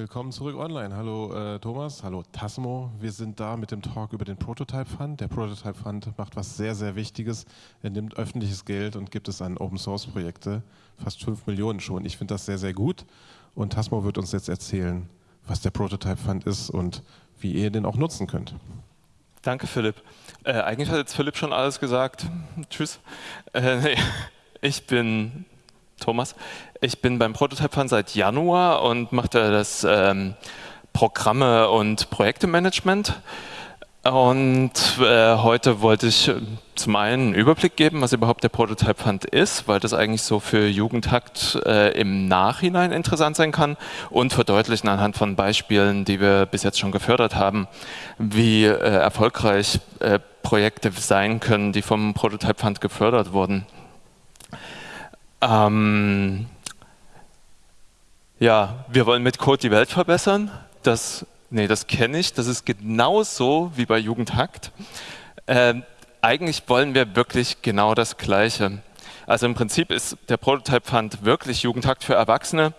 Willkommen zurück online. Hallo äh, Thomas, hallo Tasmo. Wir sind da mit dem Talk über den Prototype Fund. Der Prototype Fund macht was sehr, sehr Wichtiges. Er nimmt öffentliches Geld und gibt es an Open Source Projekte. Fast 5 Millionen schon. Ich finde das sehr, sehr gut. Und Tasmo wird uns jetzt erzählen, was der Prototype Fund ist und wie ihr den auch nutzen könnt. Danke, Philipp. Äh, eigentlich hat jetzt Philipp schon alles gesagt. Tschüss. Äh, ich bin Thomas. Ich bin beim Prototype Fund seit Januar und mache da das ähm, Programme- und Projektemanagement. Und äh, heute wollte ich äh, zum einen einen Überblick geben, was überhaupt der Prototype Fund ist, weil das eigentlich so für Jugendhakt äh, im Nachhinein interessant sein kann und verdeutlichen anhand von Beispielen, die wir bis jetzt schon gefördert haben, wie äh, erfolgreich äh, Projekte sein können, die vom Prototype Fund gefördert wurden. Ähm, ja, wir wollen mit Code die Welt verbessern. Das, nee, das kenne ich. Das ist genauso wie bei Jugendhakt. Ähm, eigentlich wollen wir wirklich genau das Gleiche. Also im Prinzip ist der Prototype Fund wirklich Jugendhakt für Erwachsene,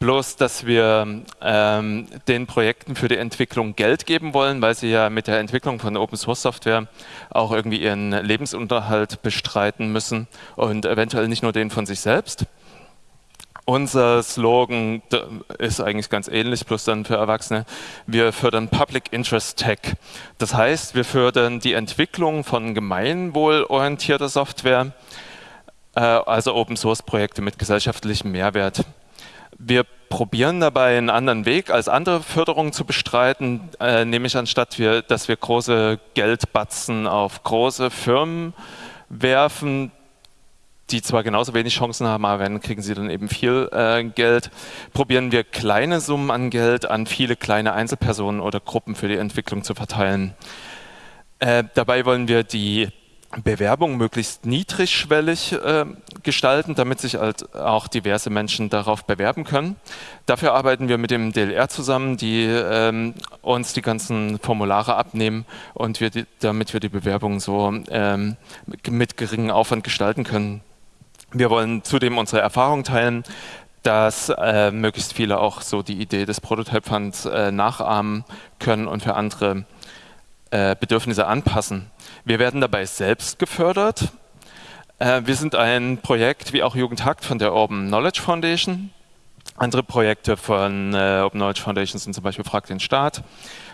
bloß dass wir ähm, den Projekten für die Entwicklung Geld geben wollen, weil sie ja mit der Entwicklung von Open Source Software auch irgendwie ihren Lebensunterhalt bestreiten müssen und eventuell nicht nur den von sich selbst. Unser Slogan ist eigentlich ganz ähnlich, plus dann für Erwachsene. Wir fördern Public Interest Tech. Das heißt, wir fördern die Entwicklung von gemeinwohlorientierter Software, also Open Source Projekte mit gesellschaftlichem Mehrwert. Wir probieren dabei einen anderen Weg als andere Förderungen zu bestreiten, äh, nämlich anstatt wir, dass wir große Geldbatzen auf große Firmen werfen, die zwar genauso wenig Chancen haben, aber wenn kriegen sie dann eben viel äh, Geld, probieren wir kleine Summen an Geld an viele kleine Einzelpersonen oder Gruppen für die Entwicklung zu verteilen. Äh, dabei wollen wir die Bewerbung möglichst niedrigschwellig äh, gestalten, damit sich halt auch diverse Menschen darauf bewerben können. Dafür arbeiten wir mit dem DLR zusammen, die ähm, uns die ganzen Formulare abnehmen und wir die, damit wir die Bewerbung so ähm, mit geringem Aufwand gestalten können. Wir wollen zudem unsere Erfahrung teilen, dass äh, möglichst viele auch so die Idee des Prototype Funds äh, nachahmen können und für andere äh, Bedürfnisse anpassen. Wir werden dabei selbst gefördert. Äh, wir sind ein Projekt wie auch Jugendhakt von der Open Knowledge Foundation. Andere Projekte von äh, Open Knowledge Foundation sind zum Beispiel Frag den Staat.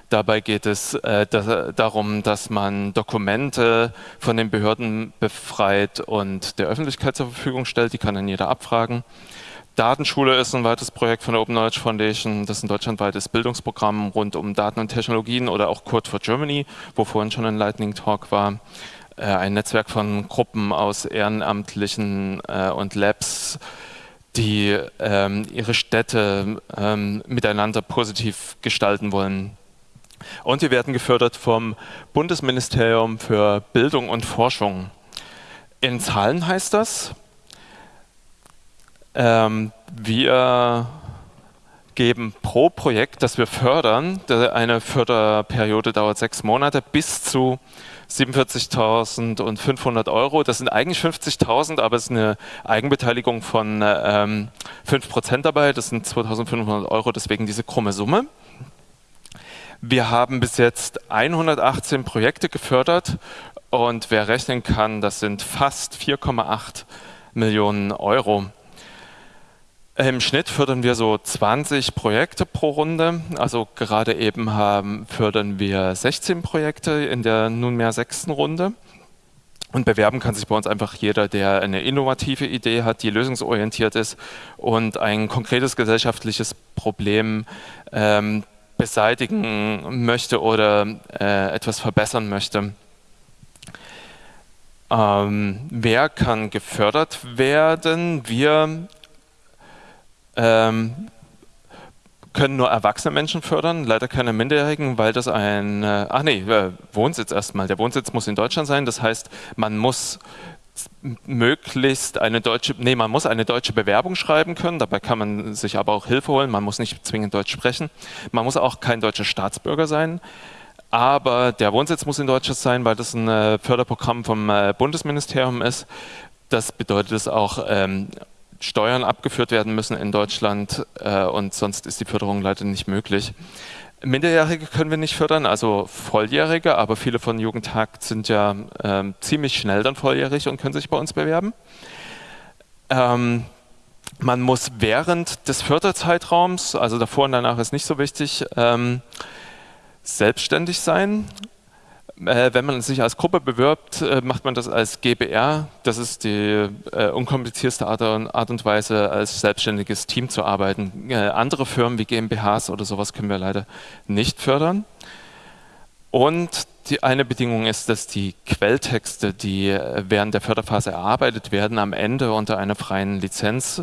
Dabei geht es äh, da, darum, dass man Dokumente von den Behörden befreit und der Öffentlichkeit zur Verfügung stellt. Die kann dann jeder abfragen. Datenschule ist ein weiteres Projekt von der Open Knowledge Foundation. Das ist ein deutschlandweites Bildungsprogramm rund um Daten und Technologien oder auch Code for Germany, wo vorhin schon ein Lightning Talk war. Äh, ein Netzwerk von Gruppen aus Ehrenamtlichen äh, und Labs, die ähm, ihre Städte ähm, miteinander positiv gestalten wollen. Und wir werden gefördert vom Bundesministerium für Bildung und Forschung. In Zahlen heißt das, ähm, wir geben pro Projekt, das wir fördern, eine Förderperiode dauert sechs Monate, bis zu 47.500 Euro. Das sind eigentlich 50.000, aber es ist eine Eigenbeteiligung von ähm, 5% dabei. Das sind 2.500 Euro, deswegen diese krumme Summe. Wir haben bis jetzt 118 Projekte gefördert und wer rechnen kann, das sind fast 4,8 Millionen Euro. Im Schnitt fördern wir so 20 Projekte pro Runde. Also gerade eben haben, fördern wir 16 Projekte in der nunmehr sechsten Runde. Und bewerben kann sich bei uns einfach jeder, der eine innovative Idee hat, die lösungsorientiert ist und ein konkretes gesellschaftliches Problem ähm, beseitigen möchte oder äh, etwas verbessern möchte. Ähm, wer kann gefördert werden? Wir ähm, können nur erwachsene Menschen fördern, leider keine Minderjährigen, weil das ein, äh, ach nee, äh, Wohnsitz erstmal. Der Wohnsitz muss in Deutschland sein, das heißt, man muss möglichst eine deutsche, nee, man muss eine deutsche Bewerbung schreiben können, dabei kann man sich aber auch Hilfe holen, man muss nicht zwingend Deutsch sprechen, man muss auch kein deutscher Staatsbürger sein, aber der Wohnsitz muss in Deutschland sein, weil das ein äh, Förderprogramm vom äh, Bundesministerium ist. Das bedeutet es auch, ähm, Steuern abgeführt werden müssen in Deutschland äh, und sonst ist die Förderung leider nicht möglich. Minderjährige können wir nicht fördern, also Volljährige, aber viele von Jugendhakt sind ja ähm, ziemlich schnell dann volljährig und können sich bei uns bewerben. Ähm, man muss während des Förderzeitraums, also davor und danach ist nicht so wichtig, ähm, selbstständig sein. Äh, wenn man sich als Gruppe bewirbt, äh, macht man das als GBR. Das ist die äh, unkomplizierteste Art, und Weise, als selbstständiges Team zu arbeiten. Andere Firmen wie GmbHs oder sowas können wir leider nicht fördern. Und die eine Bedingung ist, dass die Quelltexte, die äh, während der Förderphase erarbeitet werden, am Ende unter einer freien Lizenz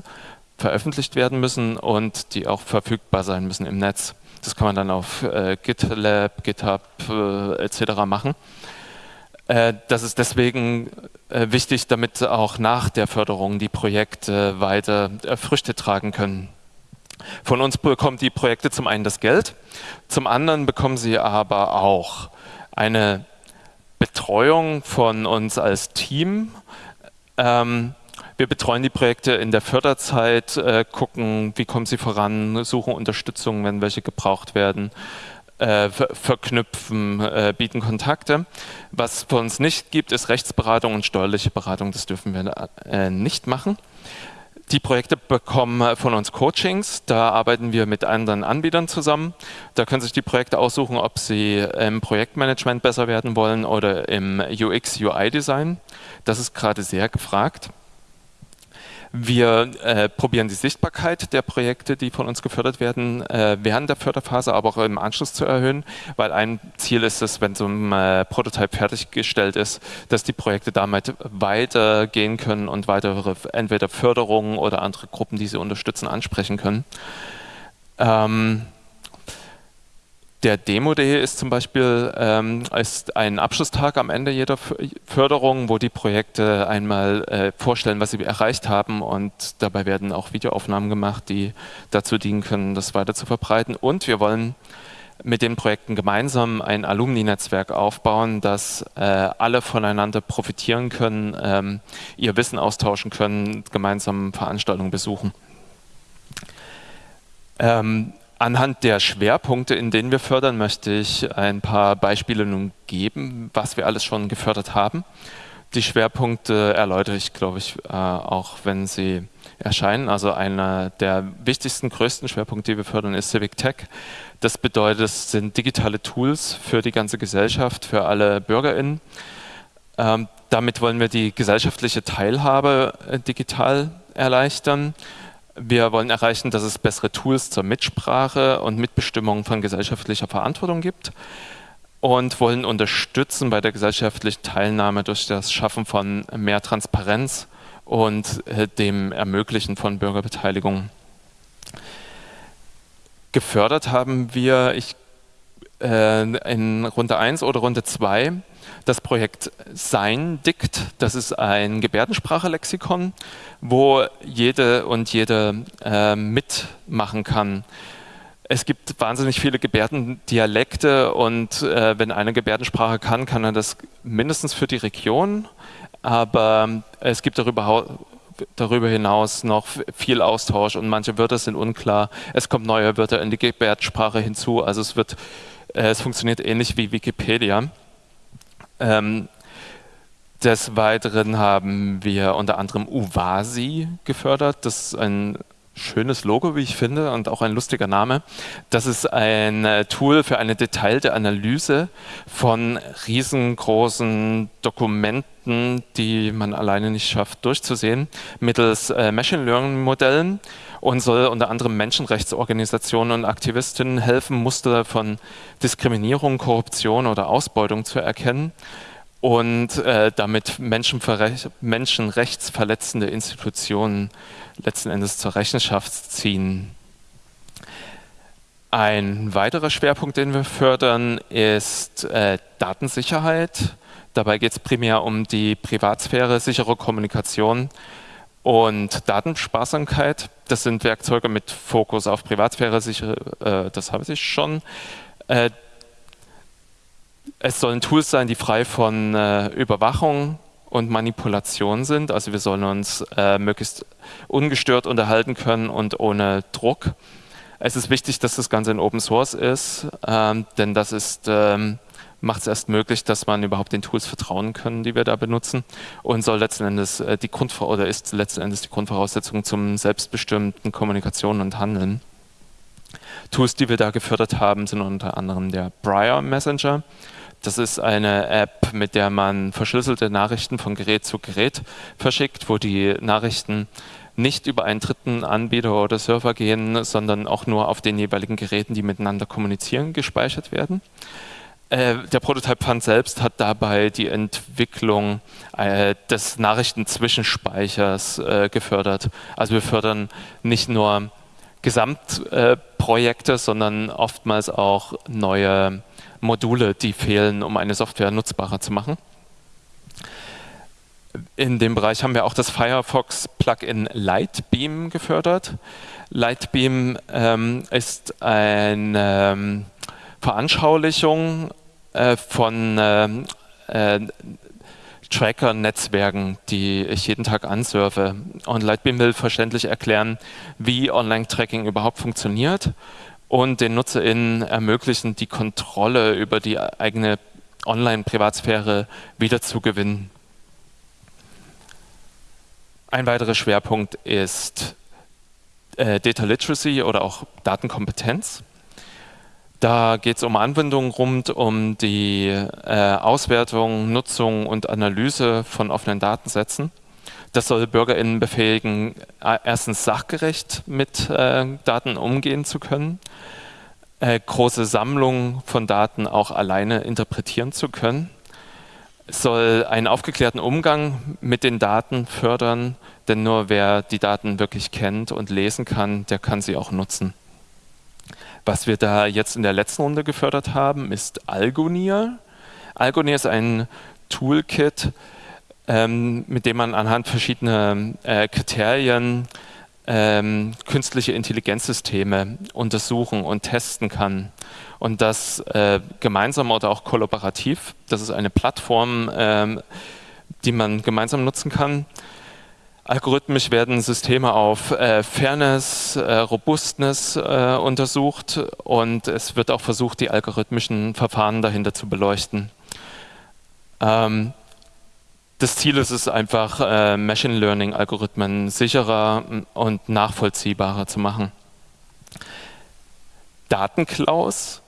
veröffentlicht werden müssen und die auch verfügbar sein müssen im Netz. Das kann man dann auf äh, GitLab, GitHub äh, etc. machen. Äh, das ist deswegen äh, wichtig, damit auch nach der Förderung die Projekte weiter äh, Früchte tragen können. Von uns bekommen die Projekte zum einen das Geld, zum anderen bekommen sie aber auch eine Betreuung von uns als Team. Ähm, wir betreuen die Projekte in der Förderzeit, äh, gucken, wie kommen sie voran, suchen Unterstützung, wenn welche gebraucht werden, äh, verknüpfen, äh, bieten Kontakte. Was für uns nicht gibt, ist Rechtsberatung und steuerliche Beratung. Das dürfen wir äh, nicht machen. Die Projekte bekommen von uns Coachings, da arbeiten wir mit anderen Anbietern zusammen. Da können sich die Projekte aussuchen, ob sie im Projektmanagement besser werden wollen oder im UX-UI-Design. Das ist gerade sehr gefragt. Wir äh, probieren die Sichtbarkeit der Projekte, die von uns gefördert werden, äh, während der Förderphase, aber auch im Anschluss zu erhöhen, weil ein Ziel ist es, wenn so ein äh, Prototyp fertiggestellt ist, dass die Projekte damit weitergehen können und weitere entweder Förderungen oder andere Gruppen, die sie unterstützen, ansprechen können. Ähm, der Demo-Day ist zum Beispiel ähm, ist ein Abschlusstag am Ende jeder Förderung, wo die Projekte einmal äh, vorstellen, was sie erreicht haben und dabei werden auch Videoaufnahmen gemacht, die dazu dienen können, das weiter zu verbreiten. Und wir wollen mit den Projekten gemeinsam ein Alumni-Netzwerk aufbauen, dass äh, alle voneinander profitieren können, ähm, ihr Wissen austauschen können, gemeinsam Veranstaltungen besuchen. Ähm, Anhand der Schwerpunkte, in denen wir fördern, möchte ich ein paar Beispiele nun geben, was wir alles schon gefördert haben. Die Schwerpunkte erläutere ich, glaube ich, äh, auch wenn sie erscheinen. Also einer der wichtigsten, größten Schwerpunkte, die wir fördern, ist Civic Tech. Das bedeutet, es sind digitale Tools für die ganze Gesellschaft, für alle BürgerInnen. Ähm, damit wollen wir die gesellschaftliche Teilhabe äh, digital erleichtern wir wollen erreichen, dass es bessere Tools zur Mitsprache und Mitbestimmung von gesellschaftlicher Verantwortung gibt und wollen unterstützen bei der gesellschaftlichen Teilnahme durch das Schaffen von mehr Transparenz und äh, dem Ermöglichen von Bürgerbeteiligung. Gefördert haben wir ich, äh, in Runde 1 oder Runde 2 das Projekt Sein Dikt. Das ist ein Gebärdensprachelexikon, wo jede und jede äh, mitmachen kann. Es gibt wahnsinnig viele Gebärdendialekte und äh, wenn eine Gebärdensprache kann, kann er das mindestens für die Region, aber es gibt darüber, darüber hinaus noch viel Austausch und manche Wörter sind unklar. Es kommen neue Wörter in die Gebärdensprache hinzu, also es, wird, äh, es funktioniert ähnlich wie Wikipedia. Ähm, des Weiteren haben wir unter anderem Uvasi gefördert. Das ist ein schönes Logo, wie ich finde, und auch ein lustiger Name. Das ist ein äh, Tool für eine detailte Analyse von riesengroßen Dokumenten, die man alleine nicht schafft durchzusehen, mittels äh, Machine Learning Modellen und soll unter anderem Menschenrechtsorganisationen und Aktivistinnen helfen, Muster von Diskriminierung, Korruption oder Ausbeutung zu erkennen und äh, damit menschenrechtsverletzende Institutionen letzten Endes zur Rechenschaft ziehen. Ein weiterer Schwerpunkt, den wir fördern, ist äh, Datensicherheit. Dabei geht es primär um die Privatsphäre, sichere Kommunikation und Datensparsamkeit. Das sind Werkzeuge mit Fokus auf Privatsphäre, äh, das habe ich schon. Äh, es sollen Tools sein, die frei von äh, Überwachung und Manipulation sind. Also wir sollen uns äh, möglichst ungestört unterhalten können und ohne Druck. Es ist wichtig, dass das Ganze in Open Source ist, ähm, denn das ist, ähm, macht es erst möglich, dass man überhaupt den Tools vertrauen kann, die wir da benutzen und soll letzten Endes äh, die Grund oder ist letzten Endes die Grundvoraussetzung zum selbstbestimmten Kommunikation und Handeln. Tools, die wir da gefördert haben, sind unter anderem der Briar Messenger. Das ist eine App, mit der man verschlüsselte Nachrichten von Gerät zu Gerät verschickt, wo die Nachrichten nicht über einen dritten Anbieter oder Server gehen, sondern auch nur auf den jeweiligen Geräten, die miteinander kommunizieren, gespeichert werden. Äh, der Prototype Fund selbst hat dabei die Entwicklung äh, des Nachrichtenzwischenspeichers äh, gefördert. Also wir fördern nicht nur Gesamtprojekte, sondern oftmals auch neue Module, die fehlen, um eine Software nutzbarer zu machen. In dem Bereich haben wir auch das Firefox Plugin Lightbeam gefördert. Lightbeam ähm, ist eine ähm, Veranschaulichung äh, von ähm, äh, Tracker-Netzwerken, die ich jeden Tag ansurfe. Und Lightbeam will verständlich erklären, wie Online-Tracking überhaupt funktioniert und den NutzerInnen ermöglichen, die Kontrolle über die eigene Online-Privatsphäre wieder zu gewinnen. Ein weiterer Schwerpunkt ist äh, Data Literacy oder auch Datenkompetenz. Da geht es um Anwendungen rund um die äh, Auswertung, Nutzung und Analyse von offenen Datensätzen. Das soll BürgerInnen befähigen, äh, erstens sachgerecht mit äh, Daten umgehen zu können, äh, große Sammlungen von Daten auch alleine interpretieren zu können. Es soll einen aufgeklärten Umgang mit den Daten fördern, denn nur wer die Daten wirklich kennt und lesen kann, der kann sie auch nutzen. Was wir da jetzt in der letzten Runde gefördert haben, ist Algonier. Algonier ist ein Toolkit, ähm, mit dem man anhand verschiedener äh, Kriterien ähm, künstliche Intelligenzsysteme untersuchen und testen kann. Und das äh, gemeinsam oder auch kollaborativ. Das ist eine Plattform, ähm, die man gemeinsam nutzen kann. Algorithmisch werden Systeme auf äh, Fairness, äh, Robustness äh, untersucht und es wird auch versucht, die algorithmischen Verfahren dahinter zu beleuchten. Ähm, das Ziel ist es einfach, äh, Machine Learning Algorithmen sicherer und nachvollziehbarer zu machen. Datenklaus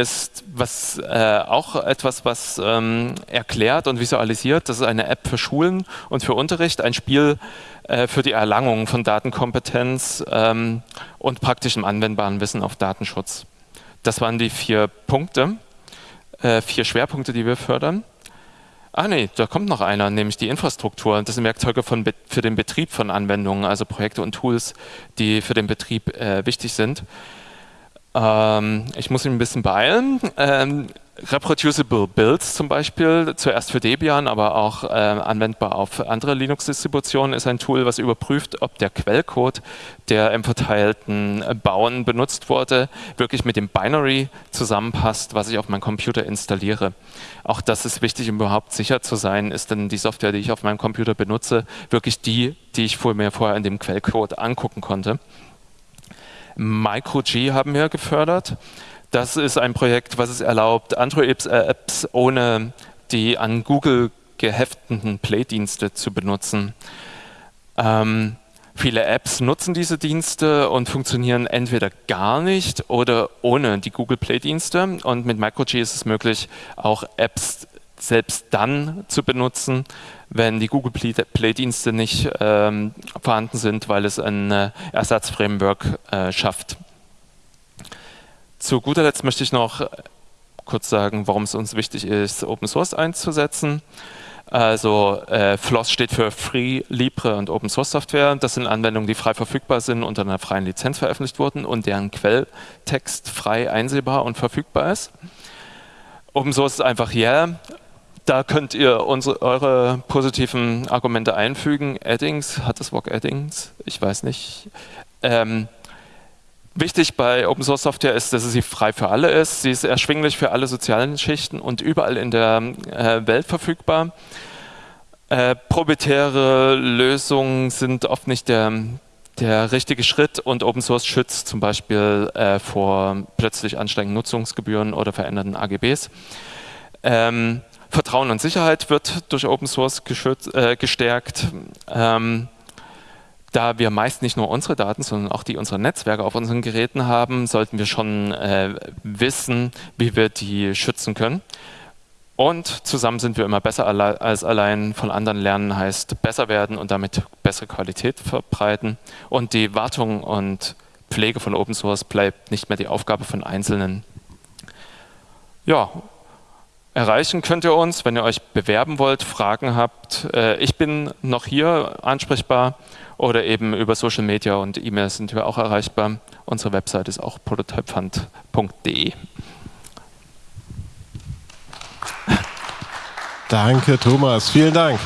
ist was, äh, auch etwas, was ähm, erklärt und visualisiert. Das ist eine App für Schulen und für Unterricht, ein Spiel äh, für die Erlangung von Datenkompetenz ähm, und praktischem anwendbaren Wissen auf Datenschutz. Das waren die vier Punkte, äh, vier Schwerpunkte, die wir fördern. Ah nee, da kommt noch einer, nämlich die Infrastruktur. Das sind Werkzeuge von, für den Betrieb von Anwendungen, also Projekte und Tools, die für den Betrieb äh, wichtig sind. Ähm, ich muss mich ein bisschen beeilen. Ähm, Reproducible Builds zum Beispiel, zuerst für Debian, aber auch äh, anwendbar auf andere Linux-Distributionen, ist ein Tool, was überprüft, ob der Quellcode, der im verteilten Bauen benutzt wurde, wirklich mit dem Binary zusammenpasst, was ich auf meinem Computer installiere. Auch das ist wichtig, um überhaupt sicher zu sein, ist denn die Software, die ich auf meinem Computer benutze, wirklich die, die ich mir vorher in dem Quellcode angucken konnte. MicroG haben wir gefördert. Das ist ein Projekt, was es erlaubt, Android-Apps ohne die an Google gehefteten Play-Dienste zu benutzen. Ähm, viele Apps nutzen diese Dienste und funktionieren entweder gar nicht oder ohne die Google Play-Dienste. Und mit MicroG ist es möglich, auch Apps selbst dann zu benutzen, wenn die Google Play-Dienste nicht ähm, vorhanden sind, weil es ein äh, Ersatzframework äh, schafft. Zu guter Letzt möchte ich noch kurz sagen, warum es uns wichtig ist, Open Source einzusetzen. Also äh, FLOSS steht für Free, Libre und Open Source Software. Das sind Anwendungen, die frei verfügbar sind, unter einer freien Lizenz veröffentlicht wurden und deren Quelltext frei einsehbar und verfügbar ist. Open Source ist einfach yeah. Da könnt ihr unsere, eure positiven Argumente einfügen. Addings, hat das Wort Addings? Ich weiß nicht. Ähm, Wichtig bei Open Source Software ist, dass sie frei für alle ist. Sie ist erschwinglich für alle sozialen Schichten und überall in der äh, Welt verfügbar. Äh, proprietäre Lösungen sind oft nicht der, der richtige Schritt und Open Source schützt zum Beispiel äh, vor plötzlich ansteigenden Nutzungsgebühren oder veränderten AGBs. Ähm, Vertrauen und Sicherheit wird durch Open Source äh, gestärkt. Ähm, da wir meist nicht nur unsere Daten, sondern auch die unserer Netzwerke auf unseren Geräten haben, sollten wir schon äh, wissen, wie wir die schützen können. Und zusammen sind wir immer besser als allein. Von anderen lernen heißt besser werden und damit bessere Qualität verbreiten. Und die Wartung und Pflege von Open Source bleibt nicht mehr die Aufgabe von Einzelnen. Ja, erreichen könnt ihr uns, wenn ihr euch bewerben wollt, Fragen habt. Äh, ich bin noch hier ansprechbar oder eben über Social Media und E-Mail sind wir auch erreichbar. Unsere Website ist auch prototypefund.de. Danke, Thomas. Vielen Dank.